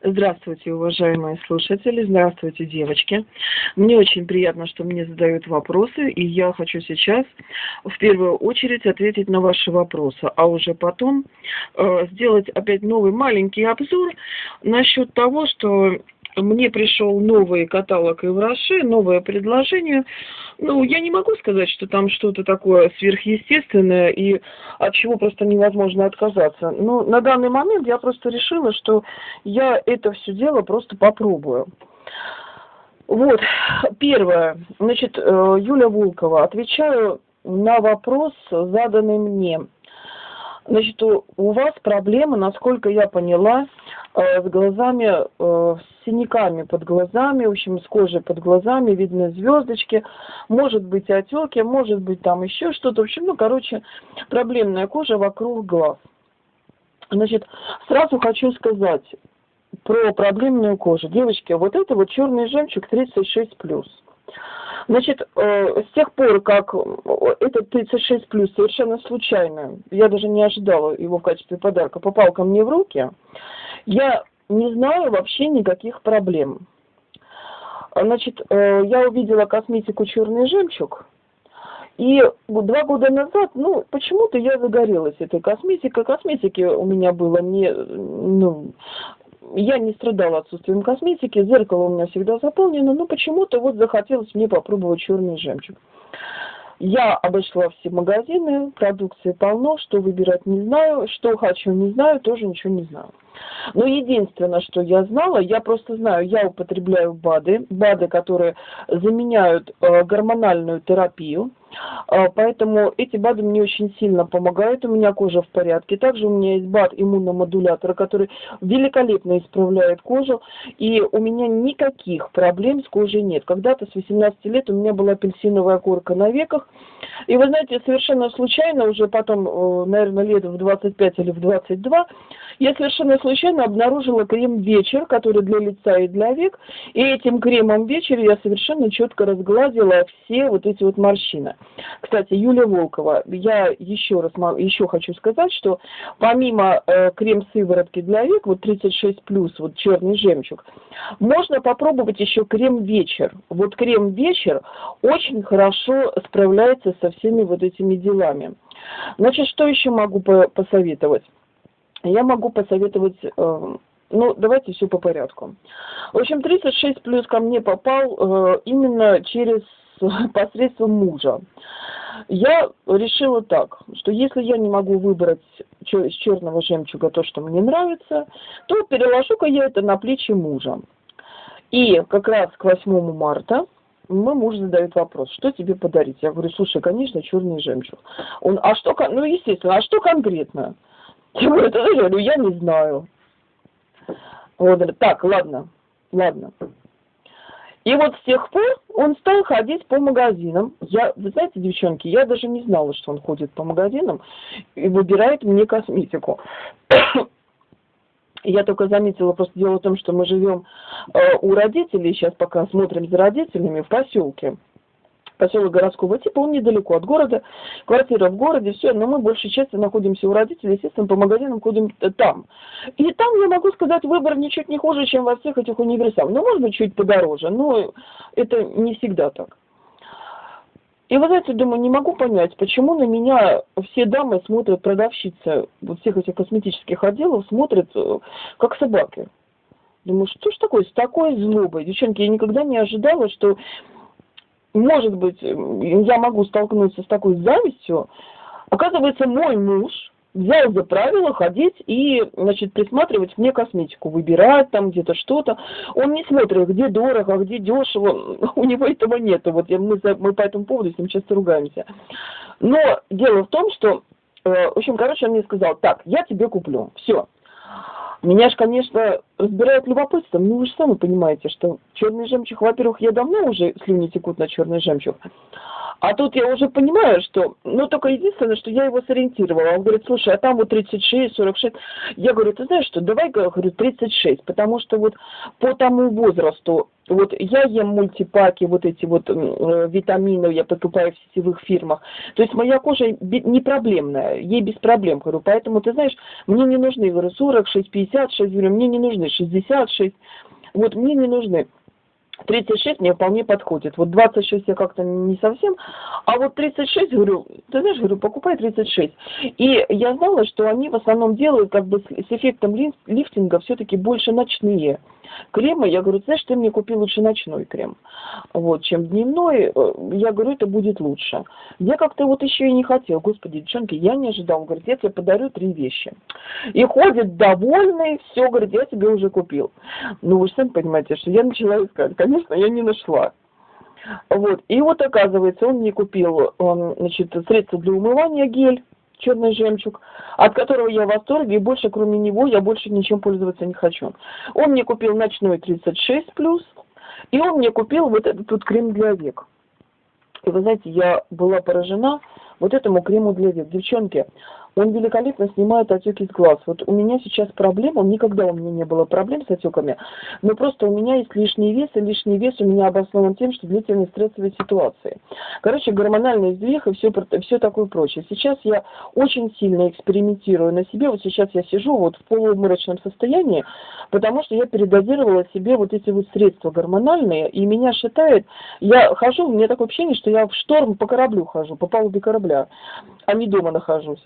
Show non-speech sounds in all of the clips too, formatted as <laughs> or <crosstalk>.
Здравствуйте, уважаемые слушатели, здравствуйте, девочки. Мне очень приятно, что мне задают вопросы, и я хочу сейчас в первую очередь ответить на ваши вопросы, а уже потом э, сделать опять новый маленький обзор насчет того, что мне пришел новый каталог Ивраши, новое предложение. Ну, я не могу сказать, что там что-то такое сверхъестественное и от чего просто невозможно отказаться. Но на данный момент я просто решила, что я это все дело просто попробую. Вот, первое. Значит, э, Юля Волкова. Отвечаю на вопрос, заданный мне. Значит, у, у вас проблема, насколько я поняла, э, с глазами, э, с синяками под глазами, в общем, с кожей под глазами, видны звездочки, может быть отеки, может быть там еще что-то. В общем, ну, короче, проблемная кожа вокруг глаз. Значит, сразу хочу сказать про проблемную кожу. Девочки, вот это вот черный жемчуг 36+. Значит, э, с тех пор, как этот 36 плюс совершенно случайно, я даже не ожидала его в качестве подарка, попал ко мне в руки, я не знаю вообще никаких проблем. Значит, э, я увидела косметику «Черный жемчуг», и два года назад, ну, почему-то я загорелась этой косметикой. Косметики у меня было не, ну, я не страдала отсутствием косметики, зеркало у меня всегда заполнено, но почему-то вот захотелось мне попробовать черный жемчуг. Я обошла все магазины, продукции полно, что выбирать не знаю, что хочу не знаю, тоже ничего не знаю. Но единственное, что я знала, я просто знаю, я употребляю БАДы, БАДы, которые заменяют э, гормональную терапию, поэтому эти БАДы мне очень сильно помогают, у меня кожа в порядке. Также у меня есть БАД иммуномодулятора, который великолепно исправляет кожу, и у меня никаких проблем с кожей нет. Когда-то с 18 лет у меня была апельсиновая корка на веках, и вы знаете, совершенно случайно, уже потом, э, наверное, лет в 25 или в 22, я совершенно случайно обнаружила крем «Вечер», который для лица и для век, и этим кремом «Вечер» я совершенно четко разгладила все вот эти вот морщины. Кстати, Юлия Волкова, я еще раз еще хочу сказать, что помимо э, крем-сыворотки для век, вот 36+, вот черный жемчуг, можно попробовать еще крем «Вечер». Вот крем «Вечер» очень хорошо справляется со всеми вот этими делами. Значит, что еще могу посоветовать? я могу посоветовать, э, ну, давайте все по порядку. В общем, 36 плюс ко мне попал э, именно через <laughs> посредством мужа. Я решила так, что если я не могу выбрать из черного жемчуга то, что мне нравится, то переложу-ка я это на плечи мужа. И как раз к 8 марта мой муж задает вопрос, что тебе подарить? Я говорю, слушай, конечно, черный жемчуг. Он, а что, ну, естественно, а что конкретно? Я говорю, я не знаю. Говорит, так, ладно, ладно. И вот с тех пор он стал ходить по магазинам. Я, вы знаете, девчонки, я даже не знала, что он ходит по магазинам и выбирает мне косметику. <coughs> Я только заметила, просто дело в том, что мы живем э, у родителей, сейчас пока смотрим за родителями в поселке поселок городского типа, он недалеко от города, квартира в городе, все, но мы большей частью находимся у родителей, естественно, по магазинам ходим там. И там, я могу сказать, выбор ничуть не хуже, чем во всех этих универсамах. Ну, может быть, чуть подороже, но это не всегда так. И вы знаете, думаю, не могу понять, почему на меня все дамы смотрят, продавщицы вот всех этих косметических отделов смотрят э, как собаки. Думаю, что ж такое, с такой злобой? Девчонки, я никогда не ожидала, что может быть, я могу столкнуться с такой завистью. Оказывается, мой муж взял за правило ходить и, значит, присматривать мне косметику, выбирать там где-то что-то. Он не смотрит, где дорого, где дешево. <laughs> У него этого нет. Вот мы, мы по этому поводу с ним часто ругаемся. Но дело в том, что, э, в общем, короче, он мне сказал, так, я тебе куплю, все. Меня же, конечно, разбирает любопытство. Ну, вы же сами понимаете, что черный жемчуг, во-первых, я давно уже слюни текут на черный жемчуг. А тут я уже понимаю, что, ну, только единственное, что я его сориентировала. Он говорит, слушай, а там вот 36, 46. Я говорю, ты знаешь что, давай, говорю, 36, потому что вот по тому возрасту Вот я ем мультипаки, вот эти вот э, витамины я покупаю в сетевых фирмах. То есть моя кожа не проблемная, ей без проблем, говорю. Поэтому, ты знаешь, мне не нужны, говорю, 46, 56, говорю, мне не нужны 66. Вот мне не нужны. 36 мне вполне подходит. Вот 26 я как-то не совсем, а вот 36, говорю, ты знаешь, говорю, покупай 36. И я знала, что они в основном делают как бы с эффектом лифтинга все-таки больше ночные кремы. Я говорю, знаешь, ты мне купи лучше ночной крем, вот, чем дневной. Э, я говорю, это будет лучше. Я как-то вот еще и не хотела. Господи, девчонки, я не ожидал. Он говорит, я тебе подарю три вещи. И ходит довольный, все, говорит, я тебе уже купил. Ну, вы же сами понимаете, что я начала искать. Конечно, я не нашла. Вот. И вот оказывается, он мне купил, он, значит, средство для умывания гель черный жемчуг, от которого я в восторге, и больше кроме него я больше ничем пользоваться не хочу. Он мне купил ночной 36 плюс, и он мне купил вот этот вот крем для век. И вы знаете, я была поражена вот этому крему для век. Девчонки, он великолепно снимает отеки с глаз. Вот у меня сейчас проблема, никогда у меня не было проблем с отеками, но просто у меня есть лишний вес, и лишний вес у меня обоснован тем, что длительные стрессовые ситуации. Короче, гормональный сдвиг и все, все такое прочее. Сейчас я очень сильно экспериментирую на себе. Вот сейчас я сижу вот в полууморочном состоянии, потому что я передозировала себе вот эти вот средства гормональные, и меня шатает. Я хожу, у меня такое ощущение, что я в шторм по кораблю хожу, по палубе корабля, а не дома нахожусь.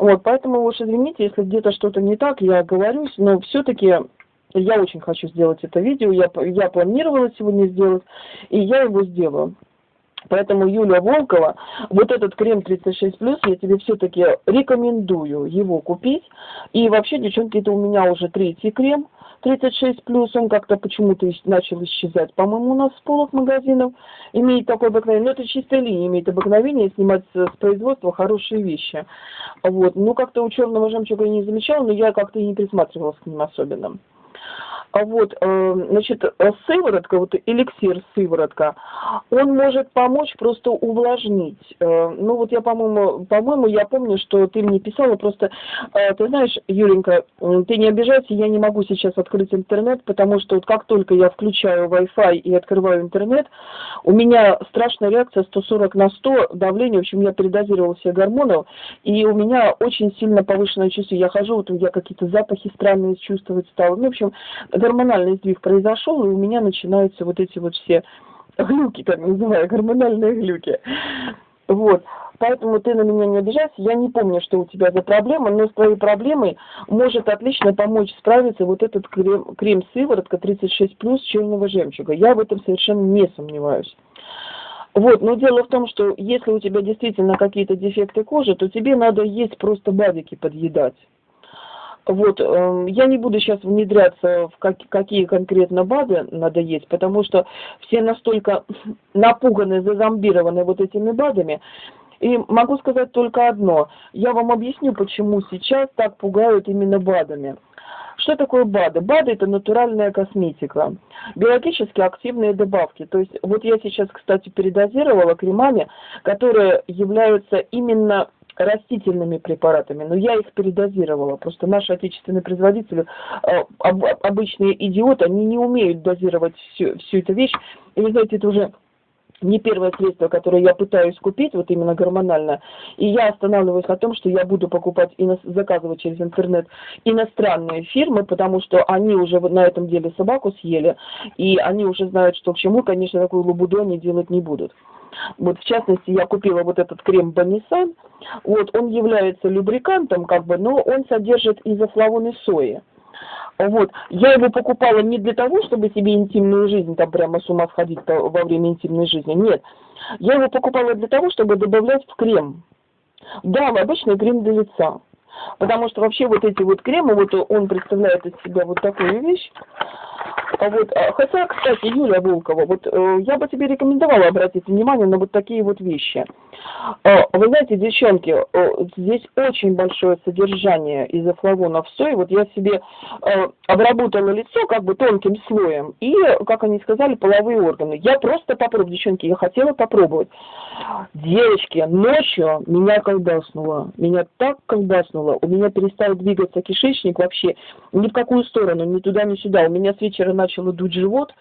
Вот, поэтому уж извините, если где-то что-то не так, я говорюсь, но все-таки я очень хочу сделать это видео, я, я планировала сегодня сделать, и я его сделаю. Поэтому, Юлия Волкова, вот этот крем 36+, я тебе все-таки рекомендую его купить. И вообще, девчонки, это у меня уже третий крем – 36 плюс, он как-то почему-то начал исчезать, по-моему, у нас с полок магазинов. Имеет такое обыкновение, но это чистая линия, имеет обыкновение снимать с производства хорошие вещи. Вот. Ну, как-то у черного жемчуга я не замечала, но я как-то и не присматривалась к ним особенно. А вот, э, значит, сыворотка, вот эликсир сыворотка, он может помочь просто увлажнить. Э, ну вот я, по-моему, по-моему, я помню, что ты мне писала, просто, э, ты знаешь, Юленька, ты не обижайся, я не могу сейчас открыть интернет, потому что вот как только я включаю Wi-Fi и открываю интернет, у меня страшная реакция 140 на 100 давление, в общем, я передозировала все гормонов, и у меня очень сильно повышенное чувство, я хожу, вот я какие-то запахи странные чувствовать стала, ну, в общем, гормональный сдвиг произошел, и у меня начинаются вот эти вот все глюки, так называю, гормональные глюки. Вот. Поэтому ты на меня не обижайся. Я не помню, что у тебя за проблема, но с твоей проблемой может отлично помочь справиться вот этот крем, крем сыворотка 36 плюс черного жемчуга. Я в этом совершенно не сомневаюсь. Вот, но дело в том, что если у тебя действительно какие-то дефекты кожи, то тебе надо есть просто бадики подъедать. Вот, э, я не буду сейчас внедряться в как, какие конкретно БАДы надо есть, потому что все настолько <laughs> напуганы, зазомбированы вот этими БАДами. И могу сказать только одно. Я вам объясню, почему сейчас так пугают именно БАДами. Что такое БАДы? БАДы – это натуральная косметика, биологически активные добавки. То есть вот я сейчас, кстати, передозировала кремами, которые являются именно растительными препаратами, но я их передозировала. Просто наши отечественные производители, э, обычные идиоты, они не умеют дозировать всю, всю эту вещь. И вы знаете, это уже не первое средство, которое я пытаюсь купить, вот именно гормонально, и я останавливаюсь на том, что я буду покупать и заказывать через интернет иностранные фирмы, потому что они уже на этом деле собаку съели, и они уже знают, что к чему, конечно, такую лабуду они делать не будут. Вот, в частности, я купила вот этот крем Банисан. Вот, он является любрикантом, как бы, но он содержит изофлавоны сои. Вот. Я его покупала не для того, чтобы себе интимную жизнь там прямо с ума сходить во время интимной жизни. Нет. Я его покупала для того, чтобы добавлять в крем. Да, в обычный крем для лица. Потому что вообще вот эти вот кремы, вот он представляет из себя вот такую вещь. А вот, а, хотя, кстати, Юлия Волкова, вот э, я бы тебе рекомендовала обратить внимание на вот такие вот вещи – Э, вы знаете, девчонки, э, здесь очень большое содержание изофлавонов в сое. Вот я себе обработала лицо как бы тонким слоем и, как они сказали, половые органы. Я просто попробую, девчонки, я хотела попробовать. Девочки, ночью меня колбаснуло. Меня так колбаснуло. У меня перестал двигаться кишечник вообще ни в какую сторону, ни туда, ни сюда. У меня с вечера начало дуть живот,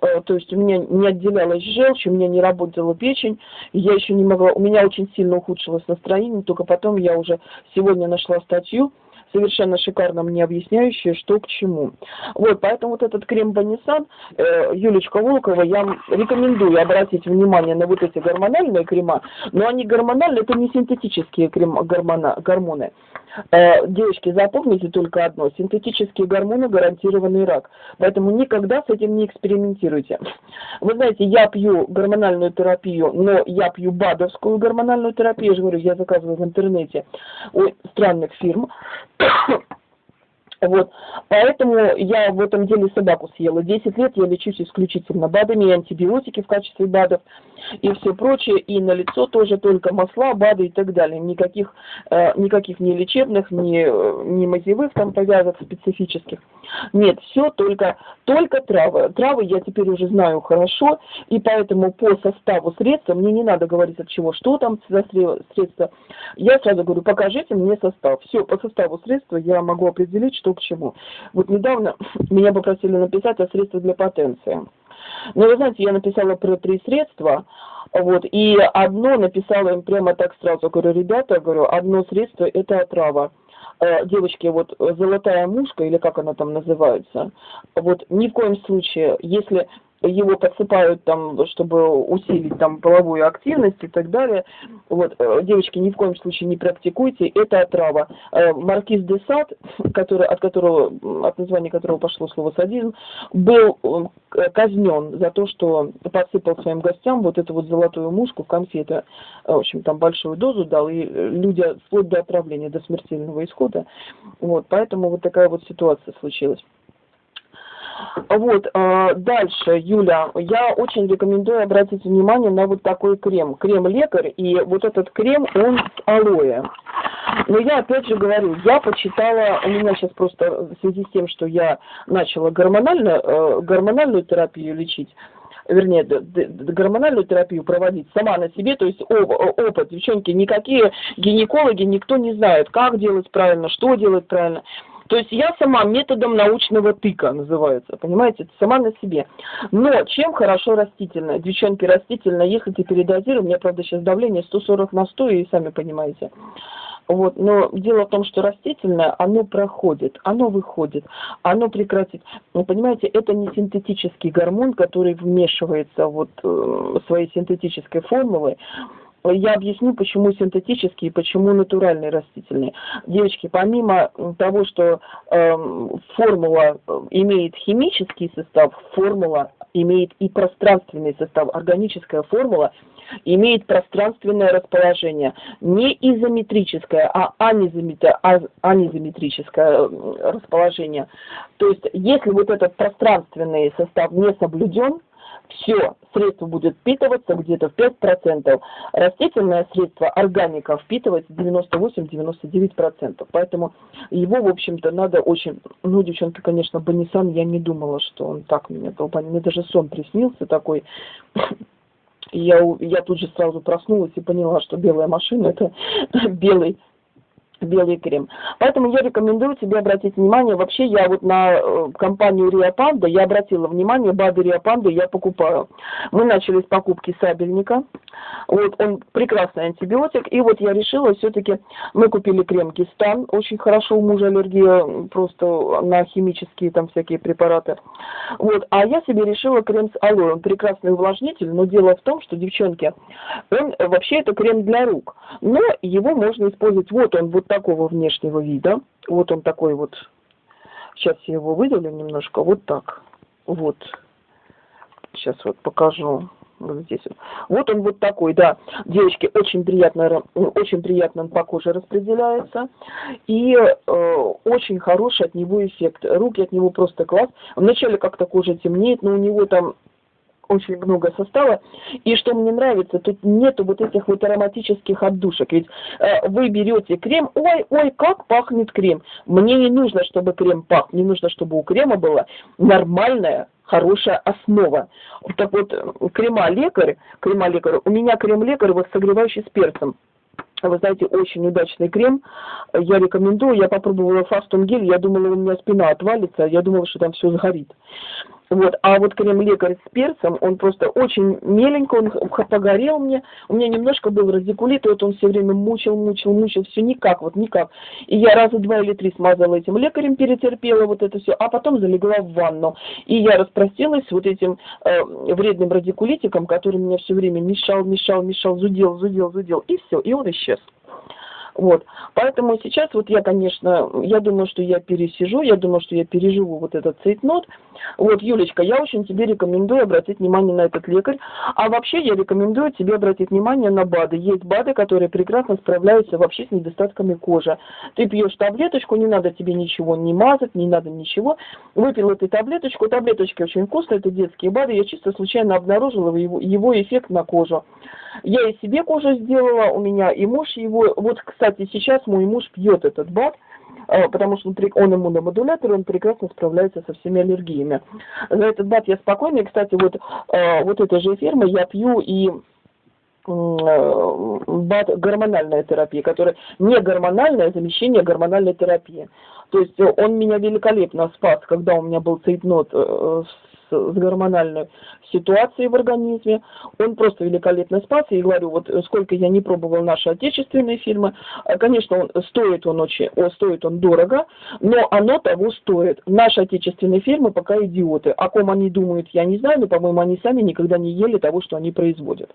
то есть у меня не отделялась желчь, у меня не работала печень, я еще не могла, у меня очень сильно ухудшилось настроение, только потом я уже сегодня нашла статью, совершенно шикарно мне объясняющие, что к чему. Вот, поэтому вот этот крем Банисан, э, Юлечка Волкова, я рекомендую обратить внимание на вот эти гормональные крема, но они гормональные, это не синтетические крем, гормона, гормоны. Э, девочки, запомните только одно. Синтетические гормоны гарантированный рак. Поэтому никогда с этим не экспериментируйте. Вы знаете, я пью гормональную терапию, но я пью БАДовскую гормональную терапию. Я же говорю, я заказываю в интернете у странных фирм. <coughs> Вот. Поэтому я в этом деле собаку съела. Десять лет я лечусь исключительно БАДами и антибиотики в качестве БАДов и все прочее. И на лицо тоже только масла, БАДы и так далее. Никаких, э, никаких ни лечебных, ни, ни мазевых там повязок специфических. Нет, все только, только травы. Травы я теперь уже знаю хорошо, и поэтому по составу средства, мне не надо говорить от чего, что там за средства. Я сразу говорю, покажите мне состав. Все, по составу средства я могу определить, что к чему. Вот недавно <laughs> меня попросили написать о средствах для потенции. Но вы знаете, я написала про три средства, вот, и одно написала им прямо так сразу, говорю, ребята, говорю, одно средство – это отрава. Э, девочки, вот золотая мушка, или как она там называется, вот ни в коем случае, если его подсыпают там, чтобы усилить там половую активность и так далее. Вот, э, девочки, ни в коем случае не практикуйте, это отрава. Э, Маркиз де Сад, <laughs> который, от которого, от названия которого пошло слово садизм, был э, казнен за то, что подсыпал своим гостям вот эту вот золотую мушку в конфеты, в общем, там большую дозу дал, и люди вплоть до отравления, до смертельного исхода. Вот, поэтому вот такая вот ситуация случилась. Вот, э, дальше, Юля, я очень рекомендую обратить внимание на вот такой крем. Крем лекарь, и вот этот крем, он с алоэ. Но я опять же говорю, я почитала, у меня сейчас просто в связи с тем, что я начала гормональную, э, гормональную терапию лечить, вернее, гормональную терапию проводить сама на себе, то есть опыт, девчонки, никакие гинекологи, никто не знает, как делать правильно, что делать правильно. То есть я сама методом научного тыка называется, понимаете, сама на себе. Но чем хорошо растительное? Девчонки, растительное, если передозируем, у меня, правда, сейчас давление 140 на 100, и сами понимаете. Вот, но дело в том, что растительное, оно проходит, оно выходит, оно прекратит. Вы понимаете, это не синтетический гормон, который вмешивается вот э, своей синтетической формулой я объясню, почему синтетические и почему натуральные растительные. Девочки, помимо того, что э, формула имеет химический состав, формула имеет и пространственный состав. Органическая формула имеет пространственное расположение. Не изометрическое, а анизометрическое расположение. То есть, если вот этот пространственный состав не соблюден, все, средство будет впитываться где-то в 5%. Растительное средство, органика, впитывается 98-99%. Поэтому его, в общем-то, надо очень... Ну, девчонки, конечно, Банисан, я не думала, что он так меня долбанет. Мне даже сон приснился такой. Я, я тут же сразу проснулась и поняла, что белая машина – это <laughs> белый белый крем. Поэтому я рекомендую тебе обратить внимание, вообще я вот на э, компанию Риопанда, я обратила внимание, БАДы Риопанды я покупаю. Мы начали с покупки сабельника, вот он прекрасный антибиотик, и вот я решила все-таки, мы купили крем Кистан, очень хорошо, у мужа аллергия просто на химические там всякие препараты. Вот, а я себе решила крем с алоэ, он прекрасный увлажнитель, но дело в том, что, девчонки, он вообще это крем для рук, но его можно использовать, вот он, вот такого внешнего вида. Вот он такой вот. Сейчас я его выделю немножко. Вот так. Вот. Сейчас вот покажу. Вот здесь вот. Вот он вот такой, да. Девочки, очень приятно, очень приятно он по коже распределяется. И э, очень хороший от него эффект. Руки от него просто класс. Вначале как-то кожа темнеет, но у него там очень много состава. И что мне нравится, тут нету вот этих вот ароматических отдушек. Ведь э, вы берете крем, ой, ой, как пахнет крем. Мне не нужно, чтобы крем пах, мне нужно, чтобы у крема была нормальная хорошая основа. Так вот, крема лекарь, крема лекарь, у меня крем лекарь вот согревающий с перцем. Вы знаете, очень удачный крем. Я рекомендую. Я попробовала фастун гель. Я думала, у меня спина отвалится. Я думала, что там все сгорит. Вот. А вот крем-лекарь с перцем, он просто очень меленько, он погорел мне. У меня немножко был радикулит, и вот он все время мучил, мучил, мучил, все никак, вот никак. И я раза два или три смазала этим лекарем, перетерпела вот это все, а потом залегла в ванну. И я распростилась вот этим э, вредным радикулитиком, который меня все время мешал, мешал, мешал, зудел, зудел, зудел, и все, и он исчез. Вот. Поэтому сейчас вот я, конечно, я думаю, что я пересижу, я думаю, что я переживу вот этот цейтнот. Вот, Юлечка, я очень тебе рекомендую обратить внимание на этот лекарь. А вообще я рекомендую тебе обратить внимание на БАДы. Есть БАДы, которые прекрасно справляются вообще с недостатками кожи. Ты пьешь таблеточку, не надо тебе ничего не мазать, не надо ничего. Выпил эту таблеточку, таблеточки очень вкусные, это детские БАДы. Я чисто случайно обнаружила его, его эффект на кожу. Я и себе кожу сделала, у меня и муж его. Вот, кстати, сейчас мой муж пьет этот БАД, э, потому что он иммуномодулятор, он прекрасно справляется со всеми аллергиями. За этот БАД я спокойна. Кстати, вот, э, вот этой же фирмы я пью и э, БАД гормональная терапия, которая не гормональное замещение гормональной терапии. То есть он меня великолепно спас, когда у меня был цейтнот с с гормональной ситуацией в организме. Он просто великолепно спас. И говорю, вот сколько я не пробовал наши отечественные фильмы, э, конечно, он, стоит он очень, о, стоит он дорого, но оно того стоит. Наши отечественные фильмы пока идиоты. О ком они думают, я не знаю, но, по-моему, они сами никогда не ели того, что они производят.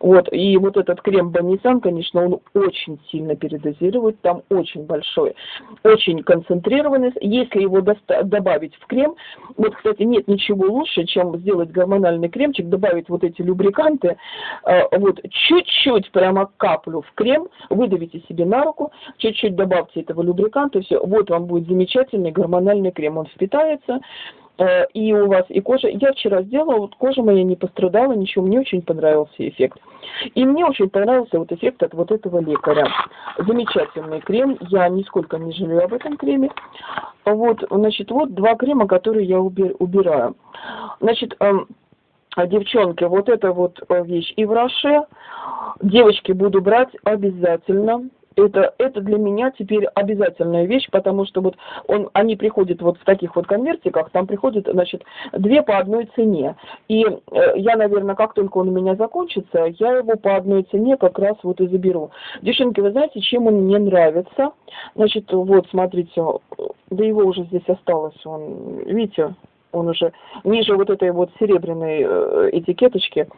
Вот, и вот этот крем Банисан, конечно, он очень сильно передозирует, там очень большой, очень концентрированный. Если его добавить в крем, вот, кстати, нет ничего лучше, чем сделать гормональный кремчик, добавить вот эти любриканты, э, вот, чуть-чуть прямо каплю в крем, выдавите себе на руку, чуть-чуть добавьте этого любриканта, все, вот вам будет замечательный гормональный крем, он впитается, и у вас и кожа. Я вчера сделала, вот кожа моя не пострадала, ничего, мне очень понравился эффект. И мне очень понравился вот эффект от вот этого лекаря. Замечательный крем, я нисколько не жалею об этом креме. Вот, значит, вот два крема, которые я убираю. Значит, эм, девчонки, вот эта вот э, вещь и в Роше. Девочки буду брать обязательно это, это для меня теперь обязательная вещь, потому что вот он, они приходят вот в таких вот конвертиках, там приходят, значит, две по одной цене. И э, я, наверное, как только он у меня закончится, я его по одной цене как раз вот и заберу. Девчонки, вы знаете, чем он мне нравится? Значит, вот, смотрите, да его уже здесь осталось, он, видите, он уже ниже вот этой вот серебряной э, этикеточки.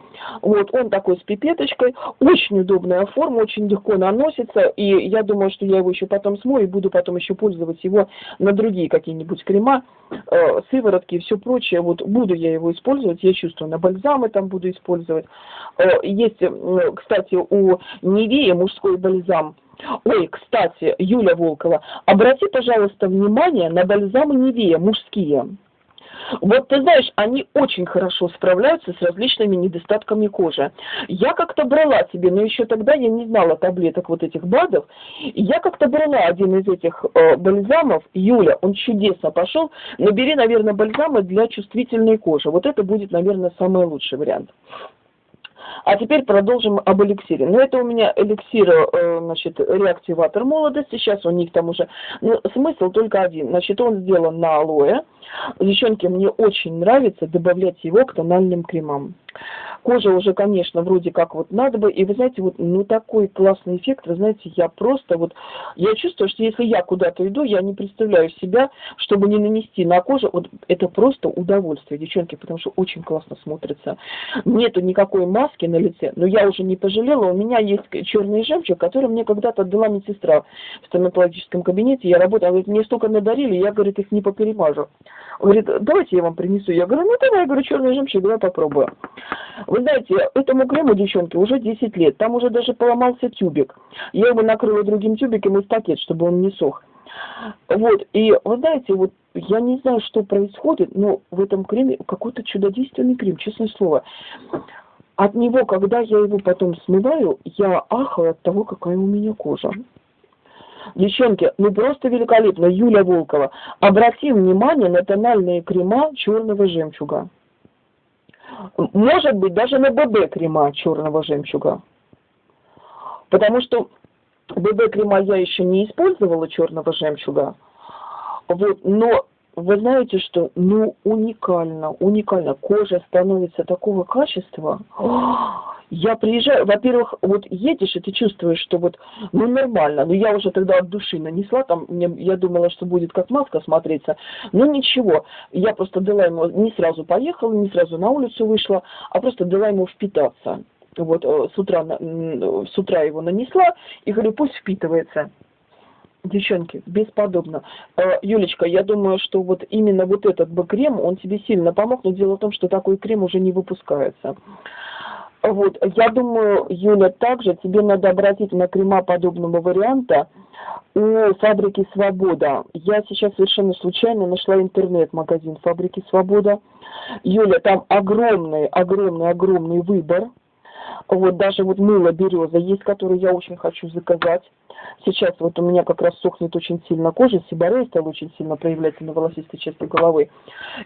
Вот, он такой с пипеточкой, очень удобная форма, очень легко наносится, и я думаю, что я его еще потом смою и буду потом еще пользоваться его на другие какие-нибудь крема, э, сыворотки и все прочее. Вот буду я его использовать, я чувствую, на бальзамы там буду использовать. Э, есть, кстати, у Невея мужской бальзам, Ой, кстати, Юля Волкова, обрати, пожалуйста, внимание на бальзамы Невея мужские. Вот ты знаешь, они очень хорошо справляются с различными недостатками кожи. Я как-то брала себе, но еще тогда я не знала таблеток вот этих БАДов. Я как-то брала один из этих э, бальзамов, Юля, он чудесно пошел. Набери, наверное, бальзамы для чувствительной кожи. Вот это будет, наверное, самый лучший вариант. А теперь продолжим об эликсире. Ну, это у меня эликсир, э, значит, реактиватор молодости. Сейчас у них там уже... Ну, смысл только один. Значит, он сделан на алоэ. Девчонки, мне очень нравится добавлять его к тональным кремам. Кожа уже, конечно, вроде как вот надо бы. И вы знаете, вот ну такой классный эффект, вы знаете, я просто вот, я чувствую, что если я куда-то иду, я не представляю себя, чтобы не нанести на кожу, вот это просто удовольствие, девчонки, потому что очень классно смотрится. Нету никакой маски на лице, но я уже не пожалела, у меня есть черный жемчуг, который мне когда-то отдала медсестра в стоматологическом кабинете, я работала, она говорит, мне столько надарили, я, говорит, их не поперемажу. Он говорит, давайте я вам принесу. Я говорю, ну давай, я говорю, черный жемчуг, давай попробую. Вы знаете, этому крему, девчонки, уже 10 лет. Там уже даже поломался тюбик. Я его накрыла другим тюбиком из пакет, чтобы он не сох. Вот, и вы знаете, вот я не знаю, что происходит, но в этом креме какой-то чудодейственный крем, честное слово. От него, когда я его потом смываю, я ахаю от того, какая у меня кожа. Девчонки, ну просто великолепно. Юля Волкова. Обратим внимание на тональные крема черного жемчуга. Может быть, даже на ББ крема черного жемчуга. Потому что ББ крема я еще не использовала черного жемчуга. Вот, но вы знаете, что ну уникально, уникально. Кожа становится такого качества. Я приезжаю, во-первых, вот едешь, и ты чувствуешь, что вот, ну нормально, но я уже тогда от души нанесла, там, мне, я думала, что будет как маска смотреться, но ничего, я просто дала ему, не сразу поехала, не сразу на улицу вышла, а просто дала ему впитаться. Вот э, с утра, с утра его нанесла и говорю, пусть впитывается. Девчонки, бесподобно. Э, Юлечка, я думаю, что вот именно вот этот бы крем, он тебе сильно помог, но дело в том, что такой крем уже не выпускается. Вот, я думаю, Юля, также тебе надо обратить на крема подобного варианта у фабрики «Свобода». Я сейчас совершенно случайно нашла интернет-магазин фабрики «Свобода». Юля, там огромный, огромный, огромный выбор – вот даже вот мыло береза есть, которое я очень хочу заказать. Сейчас вот у меня как раз сохнет очень сильно кожа, сибарей стал очень сильно проявляться на волосистой части головы.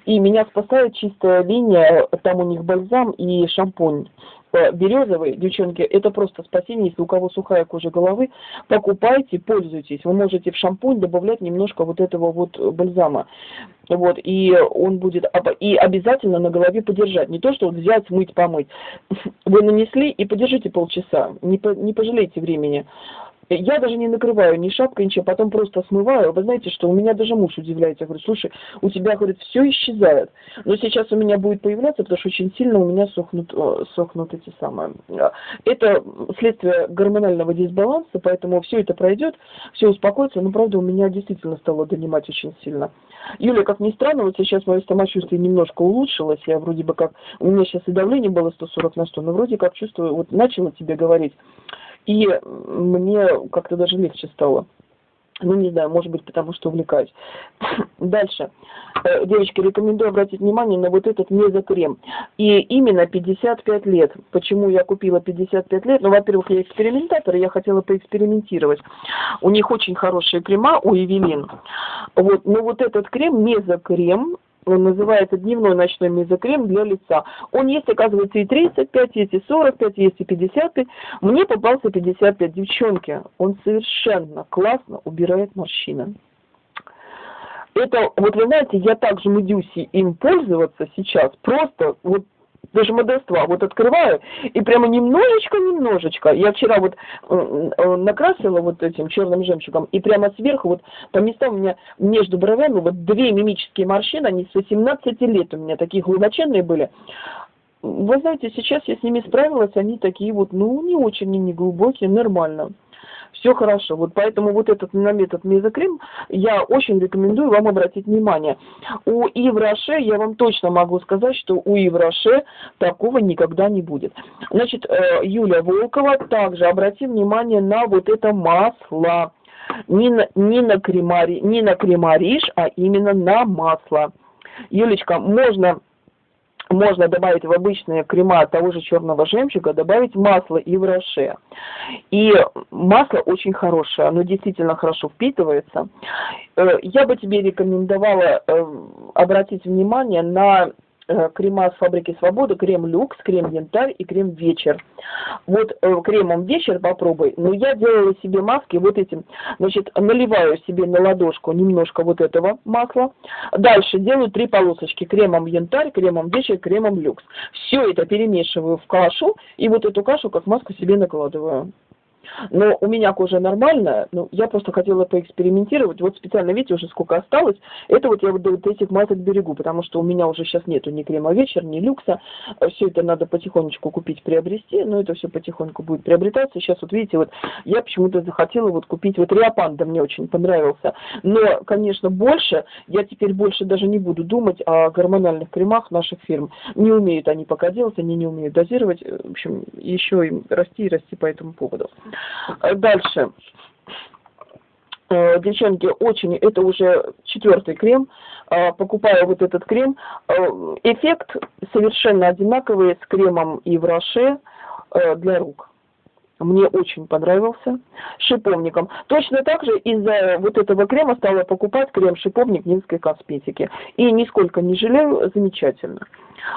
И меня спасает чистая линия, там у них бальзам и шампунь березовый, девчонки, это просто спасение, если у кого сухая кожа головы, покупайте, пользуйтесь. Вы можете в шампунь добавлять немножко вот этого вот бальзама. Вот, и он будет, и обязательно на голове подержать. Не то, что вот взять, смыть, помыть. <laughs> Вы нанесли и подержите полчаса, не, по, не пожалейте времени. Я даже не накрываю ни шапкой, ничего, потом просто смываю. Вы знаете, что у меня даже муж удивляется. Я говорю, слушай, у тебя, говорит, все исчезает. Но сейчас у меня будет появляться, потому что очень сильно у меня сохнут, э, сохнут эти самые. Э, это следствие гормонального дисбаланса, поэтому все это пройдет, все успокоится. Но, правда, у меня действительно стало донимать очень сильно. Юля, как ни странно, вот сейчас мое самочувствие немножко улучшилось. Я вроде бы как... У меня сейчас и давление было 140 на 100, но вроде как чувствую... Вот начала тебе говорить и мне как-то даже легче стало. Ну, не знаю, может быть, потому что увлекаюсь. <laughs> Дальше. Э, девочки, рекомендую обратить внимание на вот этот мезокрем. И именно 55 лет. Почему я купила 55 лет? Ну, во-первых, я экспериментатор, и я хотела поэкспериментировать. У них очень хорошие крема, у Эвелин. Вот, но вот этот крем, мезокрем, называется дневной ночной мезокрем для лица. Он есть, оказывается, и 35, есть и 45, есть и 55. Мне попался 55. Девчонки, он совершенно классно убирает морщины. Это, вот вы знаете, я также медюси им пользоваться сейчас, просто вот даже модества, вот открываю, и прямо немножечко-немножечко, я вчера вот э, накрасила вот этим черным жемчугом, и прямо сверху, вот по местам у меня между бровями, вот две мимические морщины, они с 18 лет у меня такие глубоченные были, вы знаете, сейчас я с ними справилась, они такие вот, ну, не очень, не глубокие, нормально все хорошо. Вот поэтому вот этот на метод мезокрем я очень рекомендую вам обратить внимание. У Ивраше я вам точно могу сказать, что у Ивраше такого никогда не будет. Значит, э, Юля Волкова также обрати внимание на вот это масло. Не на, не на, кремари, не на кремариш, а именно на масло. Юлечка, можно можно добавить в обычные крема того же черного жемчуга, добавить масло и в роше. И масло очень хорошее, оно действительно хорошо впитывается. Э, я бы тебе рекомендовала э, обратить внимание на крема с фабрики Свобода, крем люкс, крем янтарь и крем вечер. Вот э, кремом вечер попробуй. Но я делала себе маски вот этим. Значит, наливаю себе на ладошку немножко вот этого масла. Дальше делаю три полосочки кремом янтарь, кремом вечер, кремом люкс. Все это перемешиваю в кашу и вот эту кашу как маску себе накладываю. Но у меня кожа нормальная, ну, я просто хотела поэкспериментировать. Вот специально, видите, уже сколько осталось. Это вот я вот до вот этих масок берегу, потому что у меня уже сейчас нету ни крема вечер, ни люкса. Все это надо потихонечку купить, приобрести, но это все потихоньку будет приобретаться. Сейчас вот видите, вот я почему-то захотела вот купить, вот Риопанда мне очень понравился. Но, конечно, больше, я теперь больше даже не буду думать о гормональных кремах наших фирм. Не умеют они пока делать, они не умеют дозировать. В общем, еще им расти и расти по этому поводу. Дальше. Э, девчонки, очень, это уже четвертый крем, э, покупаю вот этот крем, э, эффект совершенно одинаковый с кремом и в Роше для рук. Мне очень понравился шиповником. Точно так же из-за вот этого крема стала покупать крем-шиповник Минской косметики. И нисколько не жалею, замечательно.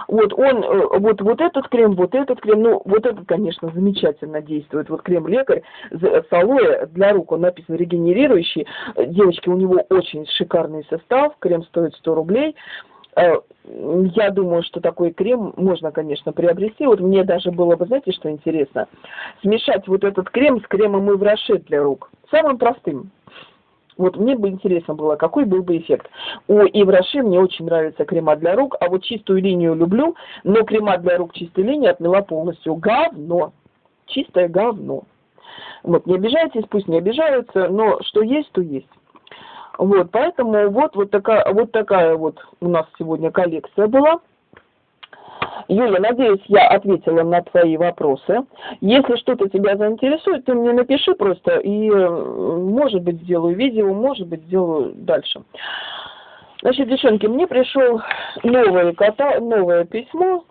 Вот он, э, вот, вот этот крем, вот этот крем, ну, вот этот, конечно, замечательно действует. Вот крем-лекарь с алоэ для рук, он написан регенерирующий. Девочки, у него очень шикарный состав, крем стоит 100 рублей. Э, я думаю, что такой крем можно, конечно, приобрести. Вот мне даже было бы, знаете, что интересно? Смешать вот этот крем с кремом Ивраше для рук. Самым простым. Вот мне бы интересно было, какой был бы эффект. У Ивраши мне очень нравится крема для рук, а вот чистую линию люблю, но крема для рук чистой линии отмела полностью. Говно. Чистое говно. Вот, не обижайтесь, пусть не обижаются, но что есть, то есть. Вот, поэтому вот, вот, такая, вот такая вот у нас сегодня коллекция была. Юля, надеюсь, я ответила на твои вопросы. Если что-то тебя заинтересует, ты мне напиши просто, и, может быть, сделаю видео, может быть, сделаю дальше. Значит, девчонки, мне пришел новое, кота, новое письмо.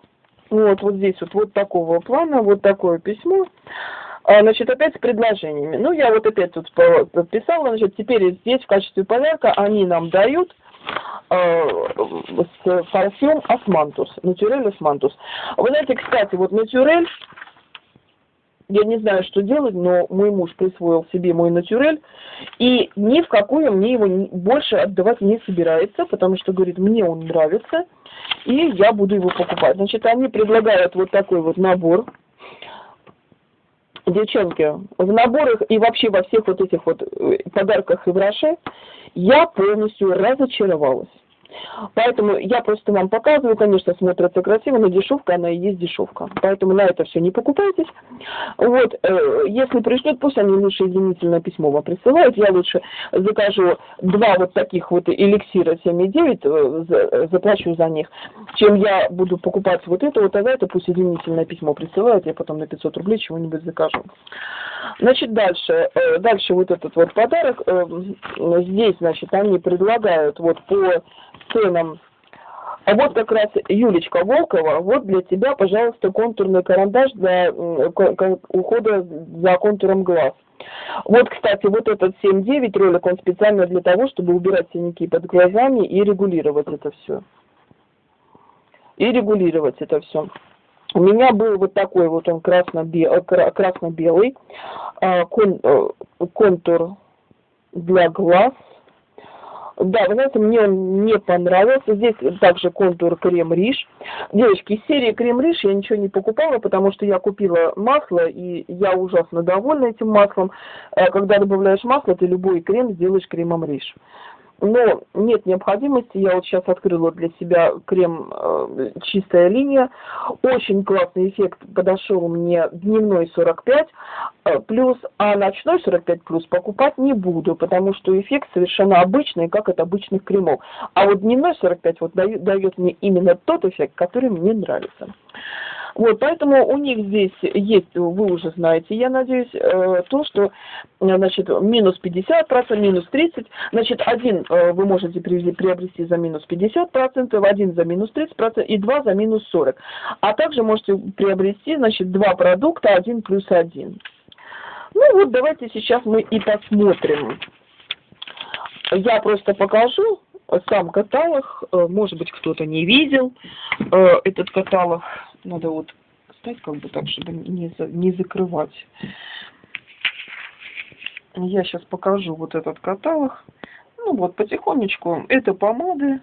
Вот, вот здесь вот, вот такого плана, вот такое письмо. А, значит, опять с предложениями. Ну, я вот опять тут подписала, значит, теперь здесь в качестве подарка они нам дают э, парфюм Osmanthus, Naturelle Osmanthus. Вы знаете, кстати, вот Naturelle, я не знаю, что делать, но мой муж присвоил себе мой Naturelle, и ни в какую мне его больше отдавать не собирается, потому что, говорит, мне он нравится, и я буду его покупать. Значит, они предлагают вот такой вот набор девчонки, в наборах и вообще во всех вот этих вот э, подарках Yves Rocher я полностью разочаровалась. Поэтому я просто вам показываю, конечно, смотрится красиво, но дешевка, она и есть дешевка. Поэтому на это все не покупайтесь. Вот, э, если пришлют, пусть они лучше извинительное письмо вам присылают. Я лучше закажу два вот таких вот эликсира 7,9, э, заплачу за них, чем я буду покупать вот это вот, а за это пусть извинительное письмо присылают, я потом на 500 рублей чего-нибудь закажу. Значит, дальше, э, дальше вот этот вот подарок, здесь, значит, они предлагают вот по ценам. А вот как раз Юлечка Волкова, вот для тебя, пожалуйста, контурный карандаш для ухода за контуром глаз. Вот, кстати, вот этот 7.9 ролик, он специально для того, чтобы убирать синяки под глазами и регулировать это все. И регулировать это все. У меня был вот такой вот он красно-белый, а, э, контур для глаз да, вы знаете, мне он не понравился. Здесь также контур крем-риш. Девочки, из серии крем-риш я ничего не покупала, потому что я купила масло, и я ужасно довольна этим маслом. Э, когда добавляешь масло, ты любой крем сделаешь кремом риш но нет необходимости. Я вот сейчас открыла для себя крем э, «Чистая линия». Очень классный эффект подошел мне дневной 45 э, плюс, а ночной 45 плюс покупать не буду, потому что эффект совершенно обычный, как от обычных кремов. А вот дневной 45 вот дает, дает мне именно тот эффект, который мне нравится. Вот, поэтому у них здесь есть, вы уже знаете, я надеюсь, э, то, что, значит, минус 50%, минус 30%, значит, один э, вы можете приобрести за минус 50%, один за минус 30% и два за минус 40%. А также можете приобрести, значит, два продукта, один плюс один. Ну вот, давайте сейчас мы и посмотрим. Я просто покажу сам каталог, э, может быть, кто-то не видел этот каталог. Надо вот стать как бы так, чтобы не, за, не закрывать. Я сейчас покажу вот этот каталог. Ну вот, потихонечку. Это помады.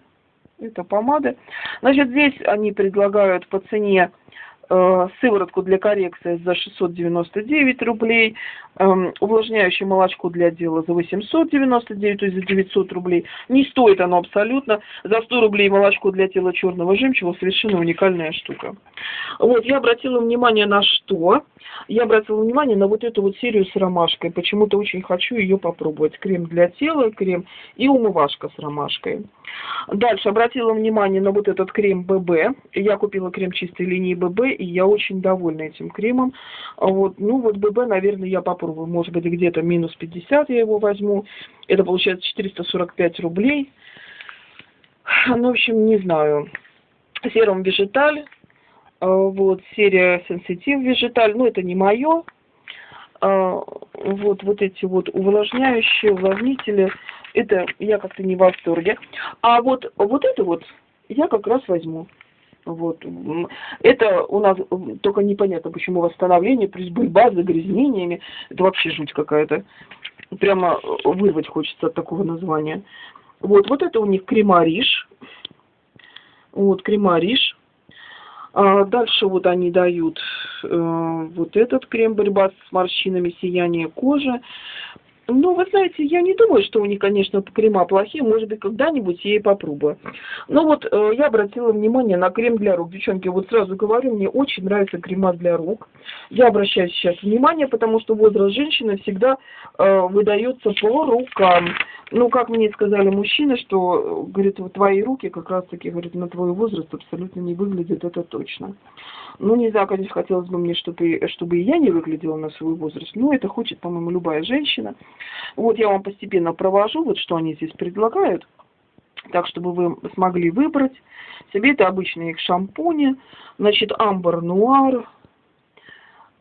Это помады. Значит, здесь они предлагают по цене сыворотку для коррекции за 699 рублей, эм, увлажняющее молочко для дела за 899, то есть за 900 рублей. Не стоит оно абсолютно. За 100 рублей молочко для тела черного жемчуга совершенно уникальная штука. Вот, я обратила внимание на что? Я обратила внимание на вот эту вот серию с ромашкой. Почему-то очень хочу ее попробовать. Крем для тела, крем и умывашка с ромашкой. Дальше обратила внимание на вот этот крем ББ. Я купила крем чистой линии ББ, и я очень довольна этим кремом. Вот, ну вот ББ, наверное, я попробую. Может быть, где-то минус 50 я его возьму. Это получается 445 рублей. Ну, в общем, не знаю. Серум Вежиталь. А, вот, серия Сенситив Вежиталь. Ну, это не мое. А, вот, вот эти вот увлажняющие, увлажнители. Это я как-то не в восторге. А вот, вот это вот я как раз возьму. Вот. Это у нас только непонятно, почему восстановление, плюс борьба с загрязнениями. Это вообще жуть какая-то. Прямо вырвать хочется от такого названия. Вот, вот это у них кремариш. Вот, кремариш. А дальше вот они дают э, вот этот крем борьба с морщинами, сияние кожи. Ну, вы знаете, я не думаю, что у них, конечно, крема плохие. Может быть, когда-нибудь я и попробую. Но вот э, я обратила внимание на крем для рук. Девчонки, вот сразу говорю, мне очень нравятся крема для рук. Я обращаю сейчас внимание, потому что возраст женщины всегда э, выдается по рукам. Ну, как мне сказали мужчины, что, говорит, вот твои руки как раз-таки, говорит, на твой возраст абсолютно не выглядят, это точно. Ну, не знаю, конечно, хотелось бы мне, чтобы, чтобы и я не выглядела на свой возраст. Но это хочет, по-моему, любая женщина. Вот я вам постепенно провожу, вот что они здесь предлагают. Так, чтобы вы смогли выбрать себе. Это обычные их шампуни. Значит, амбар нуар.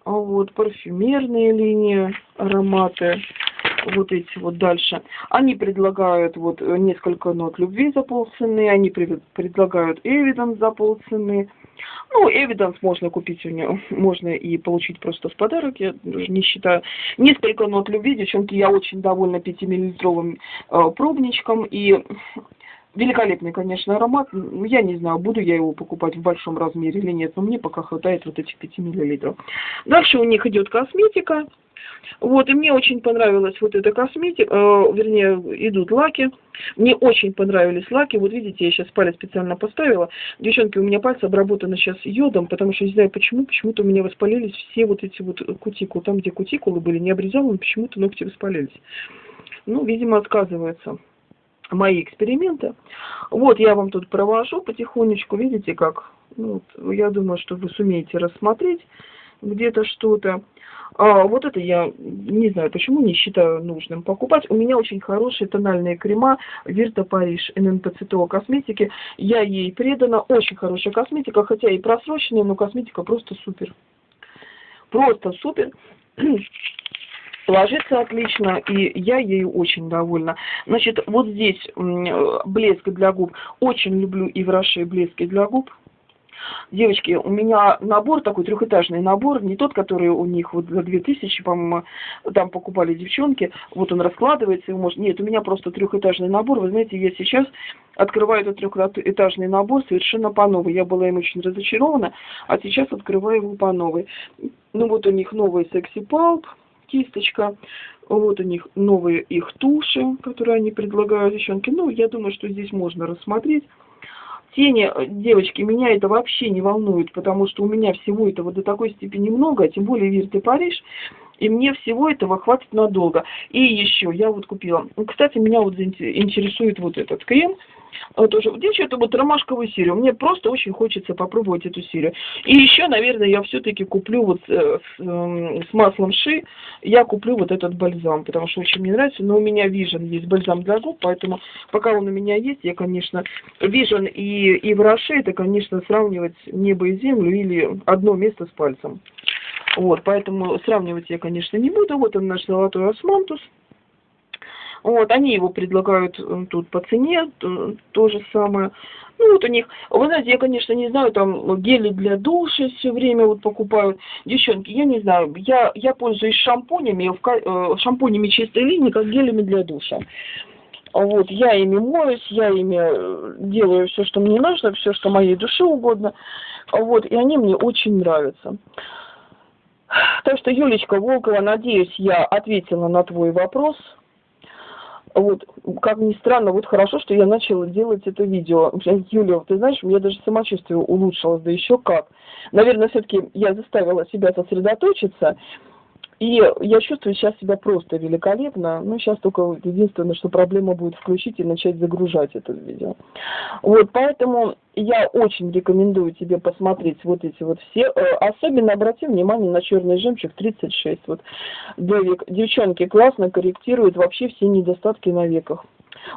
Вот, парфюмерные линии, ароматы вот эти вот дальше. Они предлагают вот несколько нот любви за полцены, они предлагают эвиденс за полцены. Ну, Evidence можно купить у него, <laughs> можно и получить просто в подарок, я даже не считаю. Несколько нот любви, девчонки, я очень довольна 5-миллилитровым э, пробничком и Великолепный, конечно, аромат. Я не знаю, буду я его покупать в большом размере или нет, но мне пока хватает вот этих 5 миллилитров. Дальше у них идет косметика. Вот, и мне очень понравилась вот эта косметика, э, вернее, идут лаки. Мне очень понравились лаки. Вот видите, я сейчас палец специально поставила. Девчонки, у меня пальцы обработаны сейчас йодом, потому что не знаю почему, почему-то у меня воспалились все вот эти вот кутикулы. Там, где кутикулы были не обрезаны, почему-то ногти воспалились. Ну, видимо, отказывается мои эксперименты. Вот я вам тут провожу потихонечку, видите как? Ну, вот, я думаю, что вы сумеете рассмотреть где-то что-то. А, вот это я не знаю, почему не считаю нужным покупать. У меня очень хорошие тональные крема Вирта Париж ННПЦТО косметики. Я ей предана. Очень хорошая косметика, хотя и просроченная, но косметика просто супер. Просто супер. <clears throat> ложится отлично, и я ею очень довольна. Значит, вот здесь блеск для губ. Очень люблю и в блески для губ. Девочки, у меня набор такой, трехэтажный набор, не тот, который у них вот за 2000, по-моему, там покупали девчонки, вот он раскладывается, и может... Нет, у меня просто трехэтажный набор, вы знаете, я сейчас открываю этот трехэтажный набор совершенно по новой. Я была им очень разочарована, а сейчас открываю его по новой. Ну вот у них новый секси палп, кисточка. Вот у них новые их туши, которые они предлагают, девчонки. Ну, я думаю, что здесь можно рассмотреть. Тени, девочки, меня это вообще не волнует, потому что у меня всего этого до такой степени много, тем более Вирте Париж, и мне всего этого хватит надолго. И еще, я вот купила, кстати, меня вот интересует вот этот крем, тоже. Девчата, вот ромашковую серию. Мне просто очень хочется попробовать эту серию. И еще, наверное, я все-таки куплю вот э, с, э, с маслом ши, я куплю вот этот бальзам, потому что очень мне нравится. Но у меня Vision есть бальзам для губ, поэтому пока он у меня есть, я, конечно, Vision и, и в Роше, это, конечно, сравнивать небо и землю или одно место с пальцем. Вот, поэтому сравнивать я, конечно, не буду. Вот он наш золотой османтус. Вот, они его предлагают э, тут по цене, то же самое. Ну, вот у них, вы знаете, я, конечно, не знаю, там гели для душа все время вот покупают. Девчонки, я не знаю, я, я пользуюсь шампунями, э, шампунями чистой линии, как гелями для душа. Вот, я ими моюсь, я ими э, делаю все, что мне нужно, все, что моей душе угодно. Вот, и они мне очень нравятся. Так что, Юлечка Волкова, надеюсь, я ответила на твой вопрос. Вот, как ни странно, вот хорошо, что я начала делать это видео. Юля, ты знаешь, у меня даже самочувствие улучшилось, да еще как. Наверное, все-таки я заставила себя сосредоточиться. И я чувствую сейчас себя просто великолепно. Ну, сейчас только единственное, что проблема будет включить и начать загружать это видео. Вот, поэтому я очень рекомендую тебе посмотреть вот эти вот все. Э, особенно обрати внимание на черный жемчуг 36. Вот для век. Девчонки классно корректируют вообще все недостатки на веках.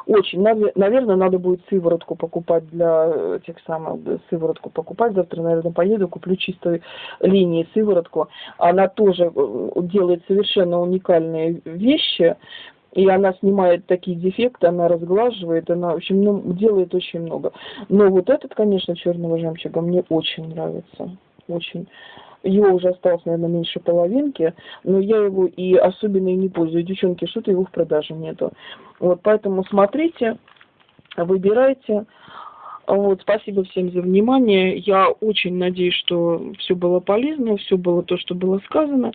Очень. Наверное, надо будет сыворотку покупать для этих самых, сыворотку покупать. Завтра, наверное, поеду, куплю чистой линии сыворотку. Она тоже э, делает совершенно уникальные вещи. И она снимает такие дефекты, она разглаживает, она, в общем, ну, делает очень много. Но вот этот, конечно, черного жемчуга мне очень нравится. Очень. Его уже осталось, наверное, меньше половинки, но я его и особенно и не пользуюсь. Девчонки, что-то его в продаже нету. Вот, поэтому смотрите, выбирайте. Вот, спасибо всем за внимание. Я очень надеюсь, что все было полезно, все было то, что было сказано.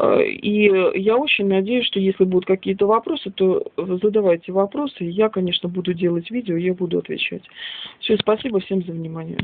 И я очень надеюсь, что если будут какие-то вопросы, то задавайте вопросы. Я, конечно, буду делать видео, я буду отвечать. Все, спасибо всем за внимание.